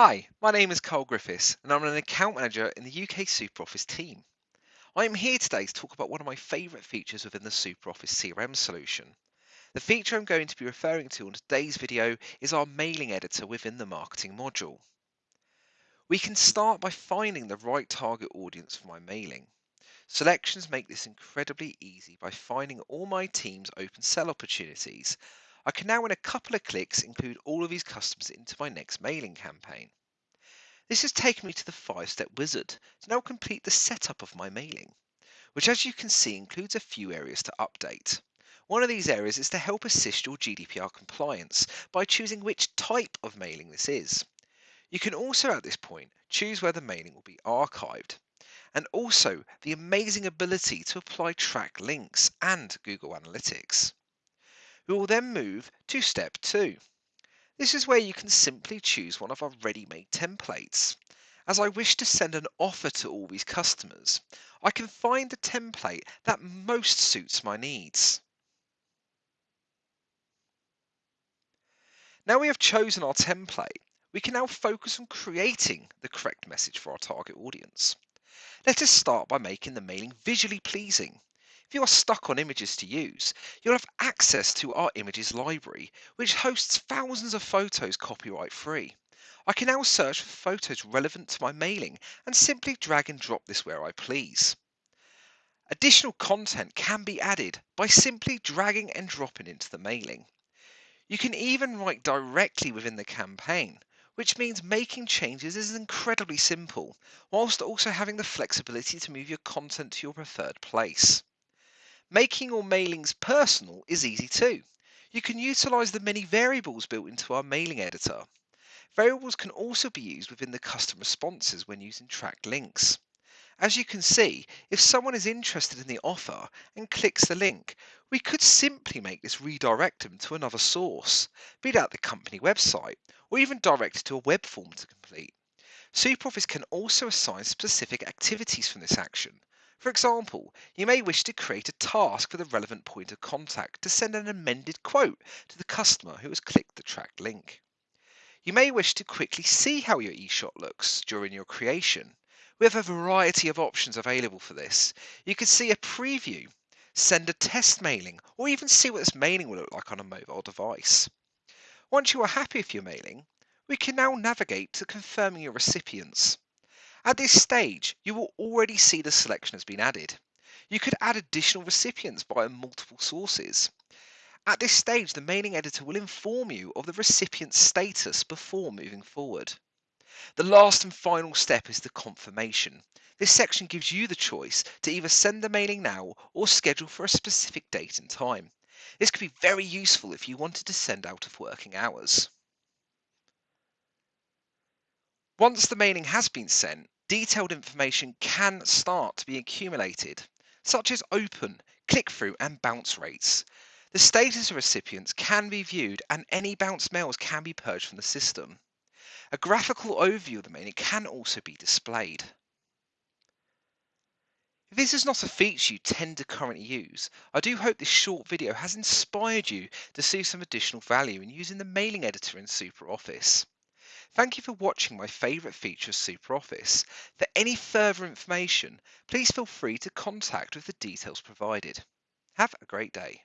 Hi, my name is Carl Griffiths and I'm an account manager in the UK SuperOffice team. I am here today to talk about one of my favourite features within the SuperOffice CRM solution. The feature I'm going to be referring to on today's video is our mailing editor within the marketing module. We can start by finding the right target audience for my mailing. Selections make this incredibly easy by finding all my team's open sell opportunities I can now in a couple of clicks include all of these customers into my next mailing campaign. This has taken me to the five step wizard to now complete the setup of my mailing, which as you can see includes a few areas to update. One of these areas is to help assist your GDPR compliance by choosing which type of mailing this is. You can also at this point choose where the mailing will be archived and also the amazing ability to apply track links and Google Analytics. We will then move to step two. This is where you can simply choose one of our ready-made templates. As I wish to send an offer to all these customers, I can find the template that most suits my needs. Now we have chosen our template, we can now focus on creating the correct message for our target audience. Let us start by making the mailing visually pleasing. If you are stuck on images to use, you'll have access to our images library, which hosts thousands of photos copyright free. I can now search for photos relevant to my mailing and simply drag and drop this where I please. Additional content can be added by simply dragging and dropping into the mailing. You can even write directly within the campaign, which means making changes is incredibly simple, whilst also having the flexibility to move your content to your preferred place. Making your mailings personal is easy too. You can utilize the many variables built into our mailing editor. Variables can also be used within the custom responses when using tracked links. As you can see, if someone is interested in the offer and clicks the link, we could simply make this redirect them to another source, be that the company website, or even direct to a web form to complete. SuperOffice can also assign specific activities from this action, for example, you may wish to create a task for the relevant point of contact to send an amended quote to the customer who has clicked the tracked link. You may wish to quickly see how your eShot looks during your creation. We have a variety of options available for this. You can see a preview, send a test mailing, or even see what this mailing will look like on a mobile device. Once you are happy with your mailing, we can now navigate to confirming your recipients. At this stage, you will already see the selection has been added. You could add additional recipients via multiple sources. At this stage, the mailing editor will inform you of the recipient's status before moving forward. The last and final step is the confirmation. This section gives you the choice to either send the mailing now or schedule for a specific date and time. This could be very useful if you wanted to send out of working hours. Once the mailing has been sent, detailed information can start to be accumulated, such as open, click-through and bounce rates. The status of recipients can be viewed and any bounce mails can be purged from the system. A graphical overview of the mailing can also be displayed. If this is not a feature you tend to currently use, I do hope this short video has inspired you to see some additional value in using the mailing editor in SuperOffice. Thank you for watching my favourite feature of SuperOffice. For any further information, please feel free to contact with the details provided. Have a great day.